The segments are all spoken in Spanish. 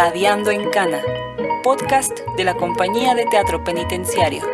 Radiando en Cana, podcast de la Compañía de Teatro Penitenciario.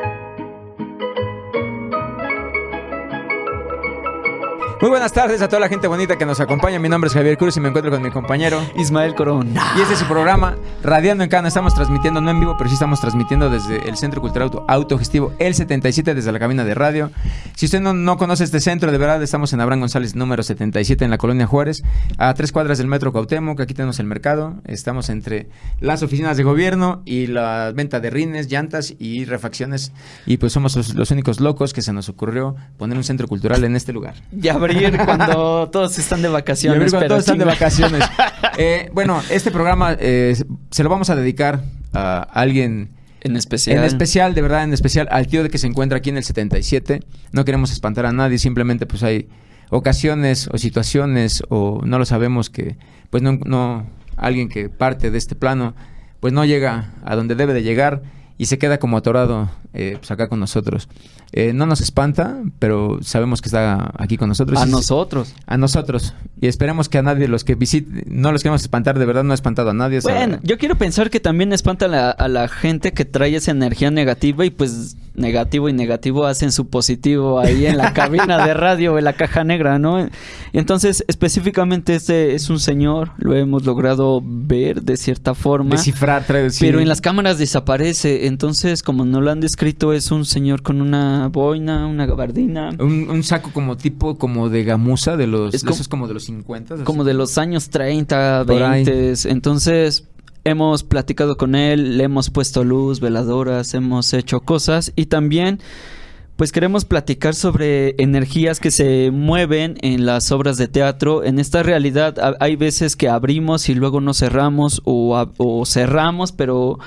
Muy buenas tardes a toda la gente bonita que nos acompaña. Mi nombre es Javier Cruz y me encuentro con mi compañero Ismael Corona. Y este es su programa Radiando en Cana. Estamos transmitiendo no en vivo, pero sí estamos transmitiendo desde el Centro Cultural Auto, Autogestivo El 77 desde la cabina de radio. Si usted no, no, conoce este centro, de verdad estamos en Abraham González número 77 en la colonia Juárez, a tres cuadras del Metro Cuauhtémoc. Aquí tenemos el mercado. Estamos entre las oficinas de gobierno y la venta de rines, llantas y refacciones. Y pues somos los, los únicos locos que se nos ocurrió poner un centro cultural en este lugar. Ya cuando todos están de vacaciones. cuando todos están de vacaciones. Eh, bueno, este programa eh, se lo vamos a dedicar a alguien... En especial. En especial, de verdad, en especial al tío de que se encuentra aquí en el 77. No queremos espantar a nadie, simplemente pues hay ocasiones o situaciones o no lo sabemos que pues no, no alguien que parte de este plano pues no llega a donde debe de llegar y se queda como atorado eh, pues acá con nosotros. Eh, no nos espanta, pero sabemos que está aquí con nosotros. A nosotros. A nosotros. Y esperemos que a nadie, los que visiten, no los queremos espantar, de verdad no ha espantado a nadie. Bueno, yo quiero pensar que también espanta a la, gente que trae esa energía negativa y pues negativo y negativo hacen su positivo ahí en la cabina de radio, en la caja negra, ¿no? Entonces, específicamente este es un señor, lo hemos logrado ver de cierta forma. Descifrar, traducir. Pero en las cámaras desaparece. Entonces, como no lo han descrito, es un señor con una boina, una gabardina. Un, saco como tipo como de gamuza de los... Es como, como de los 50. Como de los años 30, 20. Entonces, hemos platicado con él, le hemos puesto luz, veladoras, hemos hecho cosas y también pues queremos platicar sobre energías que se mueven en las obras de teatro. En esta realidad hay veces que abrimos y luego no cerramos o, o cerramos, pero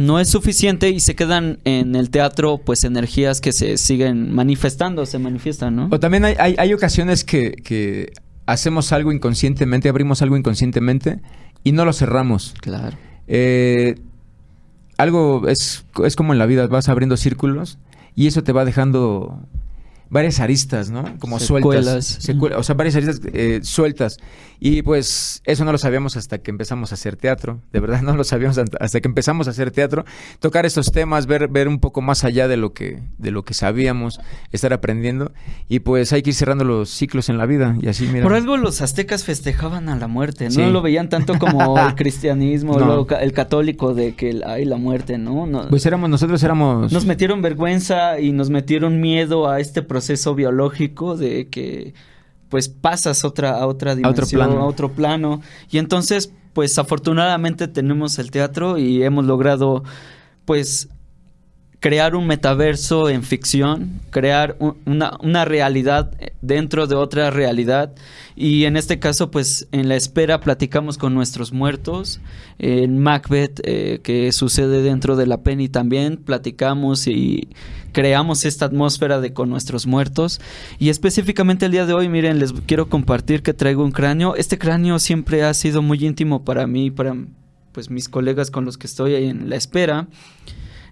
no es suficiente y se quedan en el teatro pues energías que se siguen manifestando, se manifiestan, ¿no? O también hay, hay, ocasiones que, que, hacemos algo inconscientemente, abrimos algo inconscientemente y no lo cerramos. Claro. Eh, algo es, es como en la vida, vas abriendo círculos y eso te va dejando varias aristas, ¿no? Como sueltas. o sea, varias aristas eh, sueltas. Y pues eso no lo sabíamos hasta que empezamos a hacer teatro. De verdad no lo sabíamos hasta que empezamos a hacer teatro. Tocar estos temas, ver, ver un poco más allá de lo que, de lo que sabíamos, estar aprendiendo. Y pues hay que ir cerrando los ciclos en la vida. Y así, mira. Por algo los aztecas festejaban a la muerte, ¿no? lo veían tanto como el cristianismo, el católico de que hay la muerte, ¿no? ¿no? Pues éramos, nosotros éramos. Nos metieron vergüenza y nos metieron miedo a este proceso biológico de que pues pasas otra, a otra dimensión, a otro, plano. Y entonces, pues afortunadamente tenemos el teatro y hemos logrado, pues, crear un metaverso en ficción, crear una, una, realidad dentro de otra realidad. Y en este caso, pues en la espera platicamos con nuestros muertos. En Macbeth, eh, que sucede dentro de la Penny también, platicamos y creamos esta atmósfera de con nuestros muertos. Y específicamente el día de hoy, miren, les quiero compartir que traigo un cráneo. Este cráneo siempre ha sido muy íntimo para mí, para pues mis colegas con los que estoy ahí en la espera.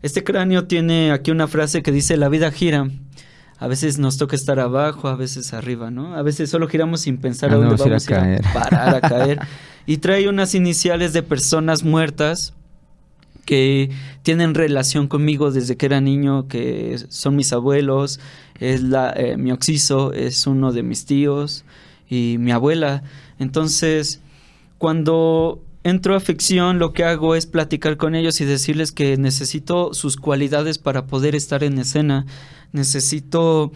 Este cráneo tiene aquí una frase que dice, la vida gira. A veces nos toca estar abajo, a veces arriba, ¿no? A veces solo giramos sin pensar a dónde vamos a, caer. parar, a caer. y trae unas iniciales de personas muertas que tienen relación conmigo desde que era niño, que son mis abuelos, es la, eh, mi oxiso, es uno de mis tíos y mi abuela. Entonces, cuando entro a ficción, lo que hago es platicar con ellos y decirles que necesito sus cualidades para poder estar en escena. Necesito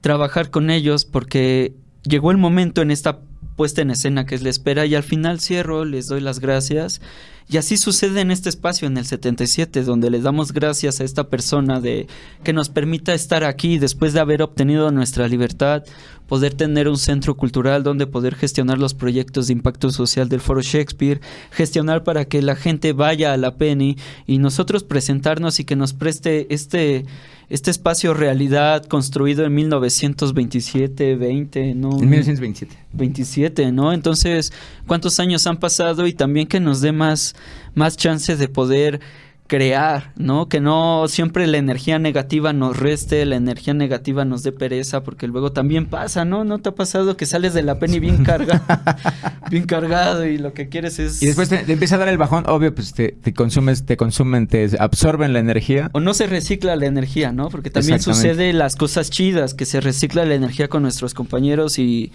trabajar con ellos porque llegó el momento en esta puesta en escena que es la espera y al final cierro, les doy las gracias. Y así sucede en este espacio, en el 77, donde le damos gracias a esta persona de que nos permita estar aquí después de haber obtenido nuestra libertad, poder tener un centro cultural donde poder gestionar los proyectos de impacto social del Foro Shakespeare, gestionar para que la gente vaya a la Penny y nosotros presentarnos y que nos preste este este espacio realidad construido en 1927, 20, ¿no? En 1927. 27, ¿no? Entonces, ¿cuántos años han pasado? Y también que nos dé más, más chance de poder crear, ¿no? Que no siempre la energía negativa nos reste, la energía negativa nos dé pereza, porque luego también pasa, ¿no? ¿No te ha pasado que sales de la penny bien cargado, bien cargado y lo que quieres es... Y después te, empieza a dar el bajón, obvio, pues te, te, consumes, te consumen, te absorben la energía. O no se recicla la energía, ¿no? Porque también sucede las cosas chidas, que se recicla la energía con nuestros compañeros y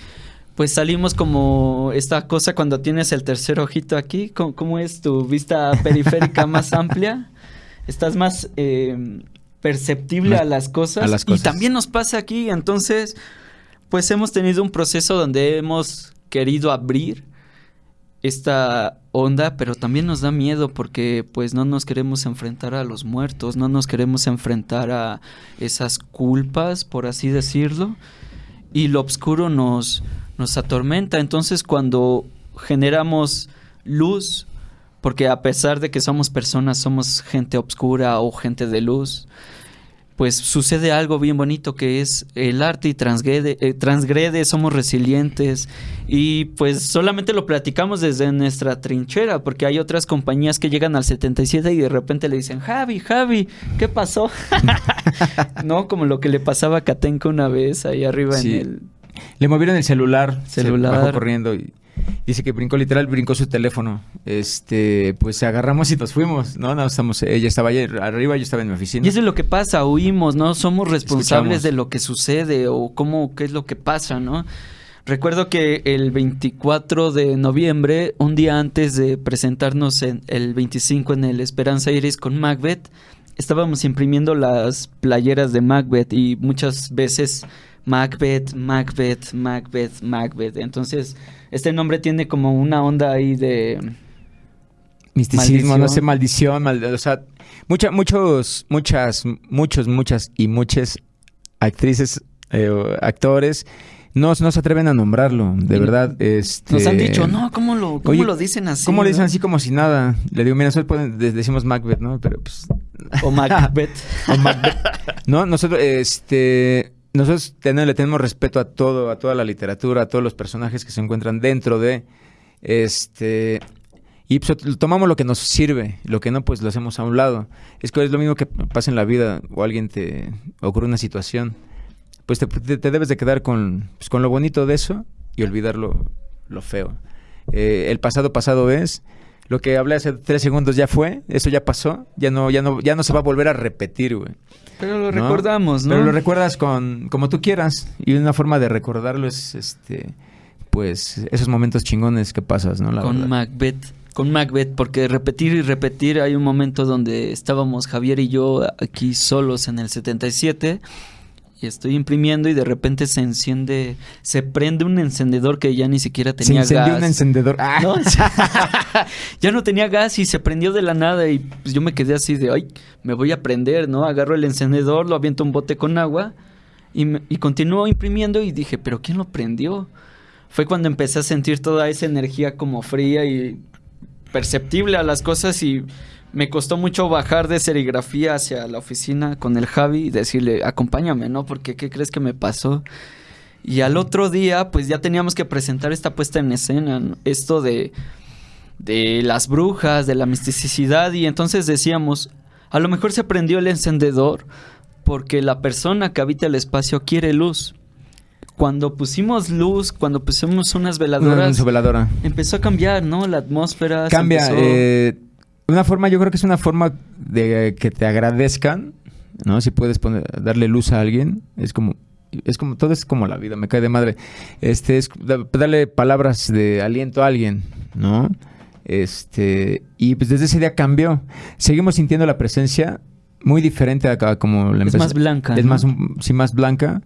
pues salimos como esta cosa cuando tienes el tercer ojito aquí. ¿Cómo, es tu vista periférica más amplia? Estás más eh, perceptible a, las cosas. Y también nos pasa aquí. Entonces, pues hemos tenido un proceso donde hemos querido abrir esta onda, pero también nos da miedo porque pues no nos queremos enfrentar a los muertos, no nos queremos enfrentar a esas culpas, por así decirlo. Y lo oscuro nos, nos atormenta. Entonces cuando generamos luz, porque a pesar de que somos personas, somos gente obscura o gente de luz, pues sucede algo bien bonito que es el arte y transgrede, eh, transgrede, somos resilientes y pues solamente lo platicamos desde nuestra trinchera porque hay otras compañías que llegan al 77 y de repente le dicen, Javi, Javi, ¿qué pasó? no, como lo que le pasaba a Katenka una vez ahí arriba en el le movieron el celular, celular. Se bajó corriendo y dice que brincó literal, brincó su teléfono. Este, pues agarramos y nos fuimos, ¿no? no estamos, ella estaba allá arriba, yo estaba en mi oficina. Y eso es lo que pasa, huimos, ¿no? Somos responsables de lo que sucede o cómo, qué es lo que pasa, ¿no? Recuerdo que el 24 de noviembre, un día antes de presentarnos en el 25 en el Esperanza Iris con Macbeth, estábamos imprimiendo las playeras de Macbeth y muchas veces Macbeth, Macbeth, Macbeth, Macbeth. Entonces, este nombre tiene como una onda ahí de... Misticismo, no sé, maldición, o sea, mucha, muchos, muchas, muchos, muchas y muchas actrices, eh, actores, no, no se atreven a nombrarlo, de verdad. Este... Nos han dicho, no, ¿cómo lo, cómo lo dicen así? ¿Cómo lo dicen así como si nada? Le digo, mira, nosotros decimos Macbeth, ¿no? Pero pues... O Macbeth. o Macbeth. No, nosotros, este nosotros le tenemos respeto a todo, a toda la literatura, a todos los personajes que se encuentran dentro de este y pues, tomamos lo que nos sirve, lo que no, pues lo hacemos a un lado. Es que es lo mismo que pasa en la vida o alguien te ocurre una situación, pues te, debes de quedar con, pues, con lo bonito de eso y olvidar lo, feo. Eh, el pasado pasado es, lo que hablé hace tres segundos ya fue, eso ya pasó, ya no, ya no, ya no se va a volver a repetir, güey. Pero lo recordamos, ¿no? Pero lo recuerdas con, como tú quieras. Y una forma de recordarlo es este, pues, esos momentos chingones que pasas, ¿no? con Macbeth. Con Macbeth, porque repetir y repetir, hay un momento donde estábamos Javier y yo aquí solos en el 77 y estoy imprimiendo y de repente se enciende, se prende un encendedor que ya ni siquiera tenía se gas. un encendedor. Ah. ya no tenía gas y se prendió de la nada y pues yo me quedé así de, ay, me voy a prender, ¿no? Agarro el encendedor, lo aviento un bote con agua y, y continúo imprimiendo y dije, pero ¿quién lo prendió? Fue cuando empecé a sentir toda esa energía como fría y perceptible a las cosas y me costó mucho bajar de serigrafía hacia la oficina con el Javi y decirle, acompáñame, ¿no? Porque ¿qué crees que me pasó? Y al otro día, pues ya teníamos que presentar esta puesta en escena, esto de, de las brujas, de la misticidad, y entonces decíamos, a lo mejor se prendió el encendedor porque la persona que habita el espacio quiere luz. Cuando pusimos luz, cuando pusimos unas veladoras, veladora. empezó a cambiar, ¿no? La atmósfera. Cambia. Eh una forma, yo creo que es una forma de que te agradezcan, ¿no? Si puedes poner, darle luz a alguien, es como, es como, todo es como la vida, me cae de madre. Este, es darle palabras de aliento a alguien, ¿no? Este, y pues desde ese día cambió. Seguimos sintiendo la presencia muy diferente a, como la Es más blanca. Es más, sí, más blanca.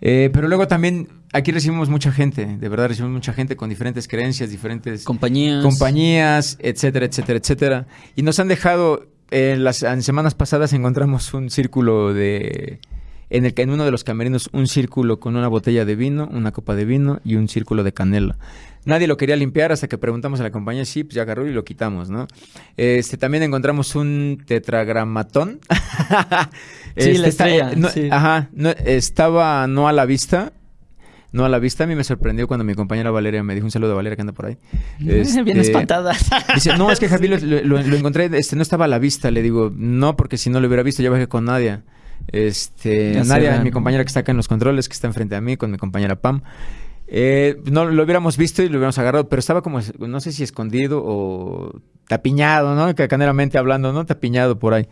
Eh, pero luego también aquí recibimos mucha gente, de verdad recibimos mucha gente con diferentes creencias, diferentes compañías, compañías etcétera, etcétera, etcétera. Y nos han dejado, en las semanas pasadas encontramos un círculo de, en el que en uno de los camerinos un círculo con una botella de vino, una copa de vino y un círculo de canela. Nadie lo quería limpiar hasta que preguntamos a la compañía, sí, pues ya agarró y lo quitamos, ¿no? Este, también encontramos un tetragramatón. sí, la este, estrella. Ajá, no, estaba no a la vista, no a la vista. A mí me sorprendió cuando mi compañera Valeria me dijo un saludo a Valeria que anda por ahí. Bien este, espantada. Dice, no, es que Javi lo, encontré, este, no estaba a la vista. Le digo, no, porque si no lo hubiera visto, yo bajé con Nadia. Este, Nadia, mi compañera que está acá en los controles, que está enfrente a mí, con mi compañera Pam. Eh, no lo hubiéramos visto y lo hubiéramos agarrado, pero estaba como, no sé si escondido o tapiñado, ¿no? Cacaneramente hablando, ¿no? Tapiñado por ahí.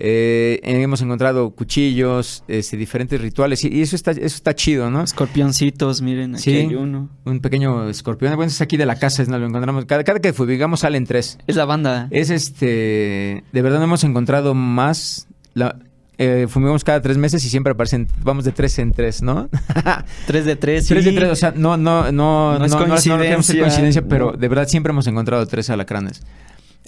Eh, hemos encontrado cuchillos, este, diferentes rituales y, eso está eso está chido, ¿no? Escorpioncitos, miren, aquí hay uno. Un pequeño escorpión. Bueno, es aquí de la casa, es, ¿no? lo encontramos. Cada, cada que fugamos salen tres. Es la banda. Es este. De verdad no hemos encontrado más. La, eh, fumigamos cada tres meses y siempre aparecen, vamos de tres en tres, ¿no? tres de tres, Tres de tres, o sea, no, no, no, no, es coincidencia, coincidencia, pero de verdad siempre hemos encontrado tres alacranes.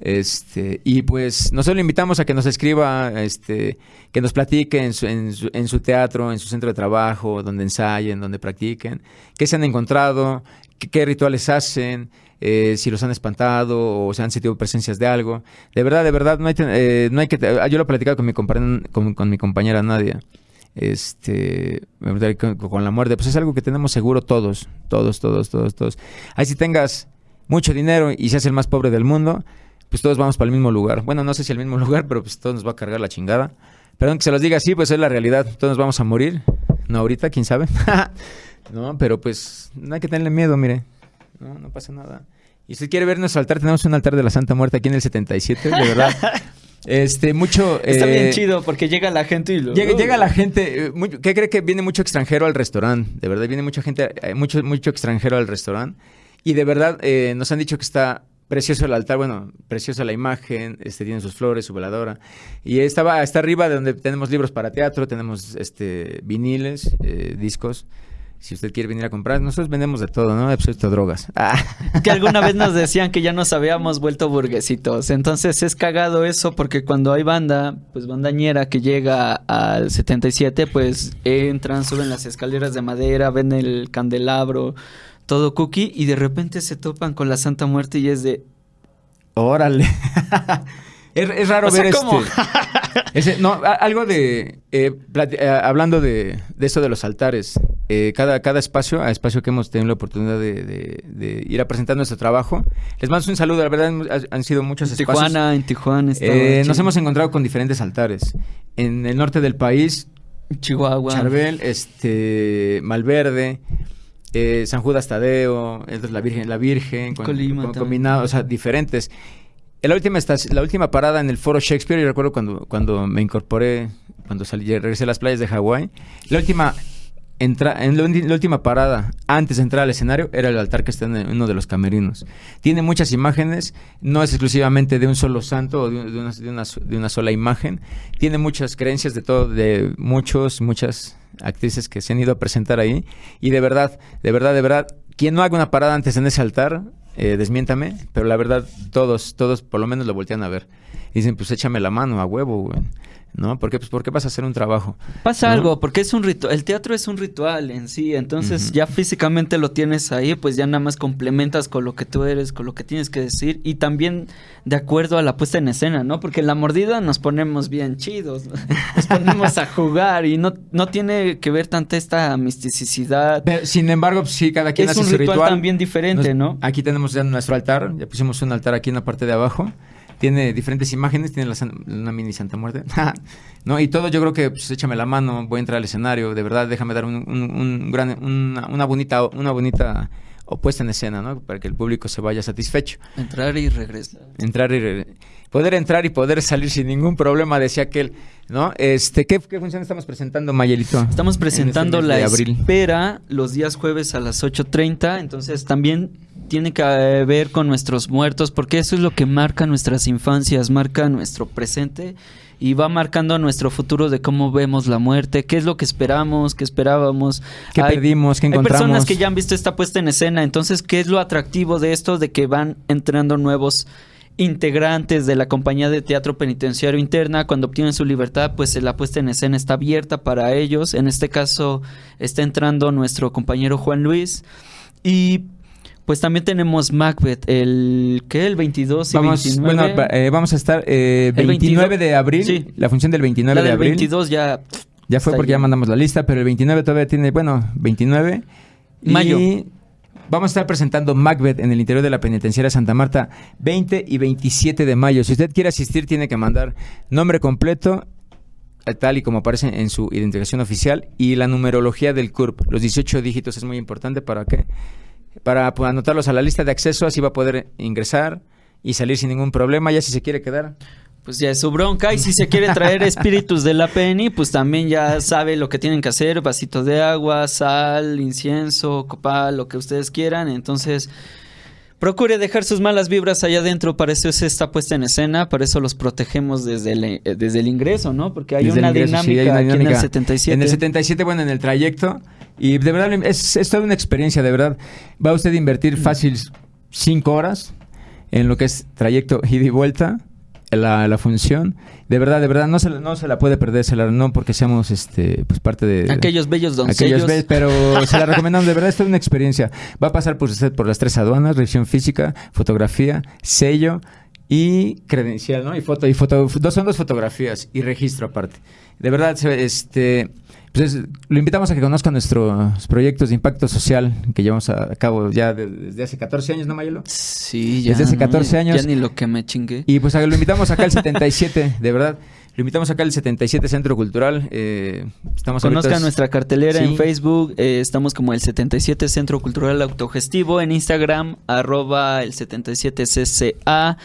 Este, y pues nosotros le invitamos a que nos escriba, este, que nos platique en su, en su, teatro, en su centro de trabajo, donde ensayen, donde practiquen, qué se han encontrado, qué, rituales hacen, eh, si los han espantado o se han sentido presencias de algo. De verdad, de verdad, no hay, eh, no hay que... Yo lo he platicado con mi, con, con mi compañera Nadia este con, la muerte, pues es algo que tenemos seguro todos, todos, todos, todos, todos. Ahí si tengas mucho dinero y seas el más pobre del mundo, pues todos vamos para el mismo lugar. Bueno, no sé si el mismo lugar, pero pues todos nos va a cargar la chingada. Perdón que se los diga así, pues es la realidad. Todos nos vamos a morir. No ahorita, quién sabe. no, pero pues no hay que tenerle miedo, mire. No, no pasa nada. Y si quiere ver nuestro altar, tenemos un altar de la Santa Muerte aquí en el 77, de verdad. Este, mucho. Está bien eh, chido porque llega la gente y lo. Llega, llega la gente. Eh, ¿Qué cree que viene mucho extranjero al restaurante? De verdad, viene mucha gente, eh, mucho, mucho extranjero al restaurante. Y de verdad, nos han dicho que está Precioso el altar, bueno, preciosa la imagen, este tiene sus flores, su veladora. Y estaba está arriba de donde tenemos libros para teatro, tenemos este viniles, eh, discos. Si usted quiere venir a comprar, nosotros vendemos de todo, ¿no? Excepto drogas. Ah. Que alguna vez nos decían que ya nos habíamos vuelto burguesitos. Entonces es cagado eso porque cuando hay banda, pues bandañera que llega al 77, pues entran, suben las escaleras de madera, ven el candelabro, todo cookie y de repente se topan con la Santa Muerte y es de... Órale. es, raro ver este... no, algo de... Eh, eh, hablando de, de, eso de los altares, eh, cada, cada espacio, a espacio que hemos tenido la oportunidad de, ir a presentar nuestro trabajo, les mando un saludo, la verdad han, sido muchos espacios. Tijuana, en Tijuana. nos hemos encontrado con diferentes altares. En el norte del país, Chihuahua. Charbel, este, Malverde, eh, San Judas Tadeo, la Virgen, la Virgen, con, combinado, o sea, diferentes. La última, la última parada en el Foro Shakespeare, yo recuerdo cuando, cuando me incorporé, cuando salí, regresé a las playas de Hawái, la última entra, en la, última parada, antes de entrar al escenario, era el altar que está en uno de los camerinos. Tiene muchas imágenes, no es exclusivamente de un solo santo o de, una, de, una, sola imagen. Tiene muchas creencias de todo, de muchos, muchas actrices que se han ido a presentar ahí. Y de verdad, de verdad, de verdad, quien no haga una parada antes en ese altar, eh, desmiéntame, pero la verdad, todos, todos por lo menos lo voltean a ver. dicen, pues échame la mano a huevo, güey. ¿No? Porque, pues, ¿por qué vas a hacer un trabajo? Pasa algo, porque es un ritual, el teatro es un ritual en sí, entonces ya físicamente lo tienes ahí, pues ya nada más complementas con lo que tú eres, con lo que tienes que decir y también de acuerdo a la puesta en escena, ¿no? Porque en la mordida nos ponemos bien chidos, nos ponemos a jugar y no, no tiene que ver tanta esta misticidad. sin embargo, pues, sí, cada quien hace su ritual. también diferente, ¿no? Aquí tenemos ya nuestro altar, ya pusimos un altar aquí en la parte de abajo tiene diferentes imágenes, tiene la, una mini Santa Muerte. no, y todo yo creo que pues, échame la mano, voy a entrar al escenario, de verdad, déjame dar un, gran, una, bonita, una bonita opuesta en escena, ¿no? Para que el público se vaya satisfecho. Entrar y regresar. Entrar y poder entrar y poder salir sin ningún problema, decía aquel, ¿no? Este, ¿qué, qué función estamos presentando, Mayelito? Estamos este presentando la espera los días jueves a las 8.30, entonces también tiene que ver con nuestros muertos, porque eso es lo que marca nuestras infancias, marca nuestro presente y va marcando nuestro futuro de cómo vemos la muerte, qué es lo que esperamos, qué esperábamos. ¿Qué perdimos, qué encontramos? Hay personas que ya han visto esta puesta en escena, entonces, ¿qué es lo atractivo de esto? De que van entrando nuevos integrantes de la compañía de teatro penitenciario interna, cuando obtienen su libertad, pues la puesta en escena está abierta para ellos. En este caso está entrando nuestro compañero Juan Luis. Y pues también tenemos Macbeth, el ¿qué? El 22 y vamos, 29. Bueno, eh, vamos a estar eh, 29 de abril, sí. la función del 29 la de abril. 22 ya ya fue porque ya mandamos la lista, pero el 29 todavía tiene, bueno, 29 Mayo. Y vamos a estar presentando Macbeth en el interior de la penitenciaria Santa Marta 20 y 27 de mayo. Si usted quiere asistir, tiene que mandar nombre completo eh, tal y como aparece en su identificación oficial y la numerología del CURP. Los 18 dígitos es muy importante para que para pues, anotarlos a la lista de acceso, así va a poder ingresar y salir sin ningún problema, ya si se quiere quedar. Pues ya es su bronca. Y si se quiere traer espíritus de la PENI, pues también ya sabe lo que tienen que hacer, vasito de agua, sal, incienso, copal, lo que ustedes quieran, entonces Procure dejar sus malas vibras allá adentro, para eso se está puesta en escena, para eso los protegemos desde el, eh, desde el ingreso, ¿no? Porque hay, una, dinámica aquí en el 77. En el 77, bueno, en el trayecto, y de verdad es, es toda una experiencia, de verdad. Va usted a invertir mm. fácil cinco horas en lo que es trayecto ida y vuelta la, la, función. De verdad, de verdad, no se, no se la puede perder, se la, no porque seamos este, pues parte de... Aquellos bellos doncellos. Aquellos pero se la recomendamos, de verdad, esto es una experiencia. Va a pasar por usted por las tres aduanas, revisión física, fotografía, sello y credencial, ¿no? Y foto, y foto, dos, son dos fotografías y registro aparte. De verdad, este... Pues lo invitamos a que conozca nuestros proyectos de impacto social que llevamos a cabo ya desde hace 14 años, ¿no, Mayelo? Sí, ya. Desde hace 14 años. Ya ni lo que me chingué. Y pues lo invitamos acá al 77, de verdad. Lo invitamos acá al 77 Centro Cultural. Eh, estamos Conozcan nuestra cartelera en Facebook. Eh, estamos como el 77 Centro Cultural Autogestivo. En Instagram, arroba el 77CCA.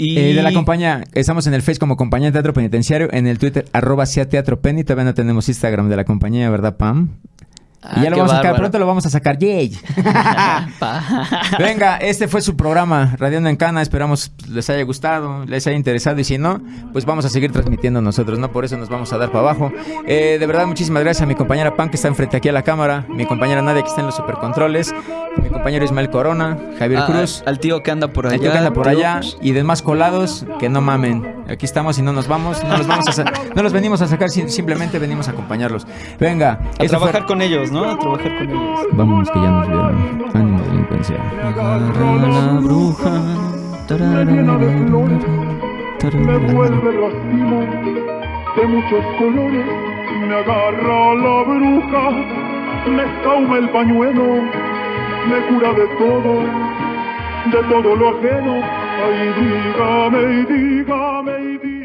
Y... Eh, de la compañía, estamos en el Face como compañía de teatro penitenciario, en el Twitter arroba sea teatro penny, todavía no tenemos Instagram de la compañía, ¿verdad, Pam? Y ya ah, lo vamos a sacar, pronto lo vamos a sacar. ¡Yay! Venga, este fue su programa, Radiando en Cana. Esperamos les haya gustado, les haya interesado. Y si no, pues vamos a seguir transmitiendo nosotros, ¿no? Por eso nos vamos a dar para abajo. Eh, de verdad, muchísimas gracias a mi compañera Pan, que está enfrente aquí a la cámara. Mi compañera Nadia, que está en los supercontroles. Mi compañero Ismael Corona, Javier ah, Cruz. Al tío que anda por allá. Al tío que anda por allá. Y demás colados, que no mamen. Aquí estamos y no nos vamos. No los, vamos a no los venimos a sacar, simplemente venimos a acompañarlos. Venga. A trabajar con ellos. ¿no? A trabajar con ellos. Vámonos que ya nos vieron. Ánimo delincuencia. Agarra la bruja. Me vuelve racimo de muchos colores. Me agarra la bruja. Me escauma el pañuelo. Me cura de todo. De todo lo ajeno. Ay, dígame, dígame, dígame.